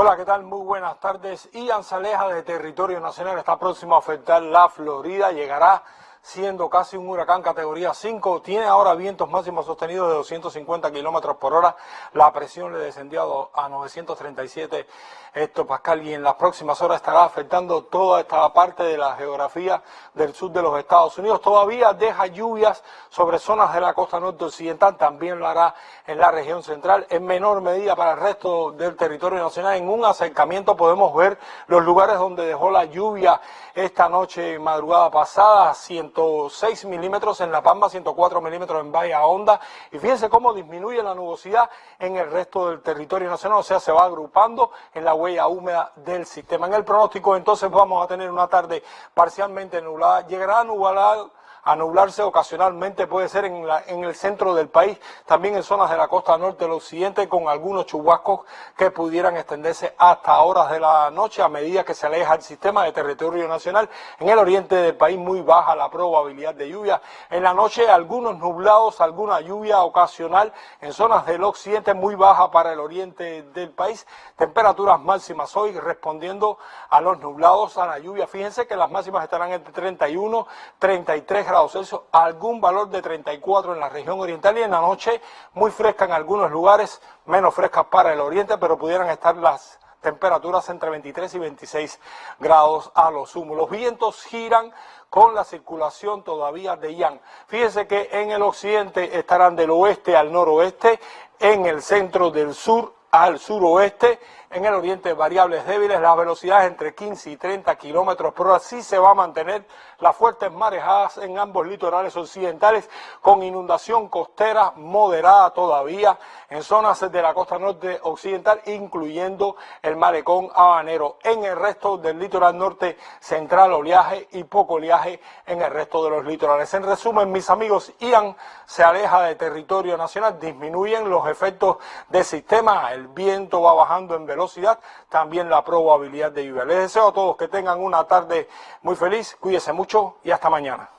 Hola, ¿qué tal? Muy buenas tardes. Ian Saleja de Territorio Nacional está próximo a afectar la Florida. Llegará siendo casi un huracán categoría 5. Tiene ahora vientos máximos sostenidos de 250 kilómetros por hora. La presión le descendió a 937 hectopascal y en las próximas horas estará afectando toda esta parte de la geografía del sur de los Estados Unidos. Todavía deja lluvias sobre zonas de la costa norte occidental. También lo hará en la región central. En menor medida para el resto del territorio nacional. En un acercamiento podemos ver los lugares donde dejó la lluvia esta noche madrugada pasada. 106 milímetros en La Pampa, 104 milímetros en Bahía Honda. Y fíjense cómo disminuye la nubosidad en el resto del territorio nacional, o sea, se va agrupando en la huella húmeda del sistema. En el pronóstico entonces vamos a tener una tarde parcialmente nublada, llegará a nublar a nublarse ocasionalmente, puede ser en, en, el centro del país, también en zonas de la costa norte del occidente, con algunos chubascos que pudieran extenderse hasta horas de la noche a medida que se aleja el sistema de territorio nacional. En el oriente del país muy baja la probabilidad de lluvia. En la noche algunos nublados, alguna lluvia ocasional en zonas del occidente muy baja para el oriente del país. Temperaturas máximas hoy respondiendo a los nublados, a la lluvia. Fíjense que las máximas estarán entre 31, 33 grados Celsius, algún valor de 34 en la región oriental y en la noche muy fresca en algunos lugares, menos fresca para el oriente, pero pudieran estar las temperaturas entre 23 y 26 grados a lo sumo. Los vientos giran con la circulación todavía de Yang. Fíjense que en el occidente estarán del oeste al noroeste, en el centro del sur al suroeste, en el oriente variables débiles, las velocidades entre 15 y 30 kilómetros por hora. Sí se va a mantener las fuertes marejadas en ambos litorales occidentales, con inundación costera moderada todavía en zonas de la costa norte occidental, incluyendo el malecón habanero. En el resto del litoral norte central, oleaje y poco oleaje en el resto de los litorales. En resumen, mis amigos, Ian se aleja de territorio nacional, disminuyen los efectos del sistema, el viento va bajando en velocidad también la probabilidad de lluvia. Les deseo a todos que tengan una tarde muy feliz, cuídense mucho y hasta mañana.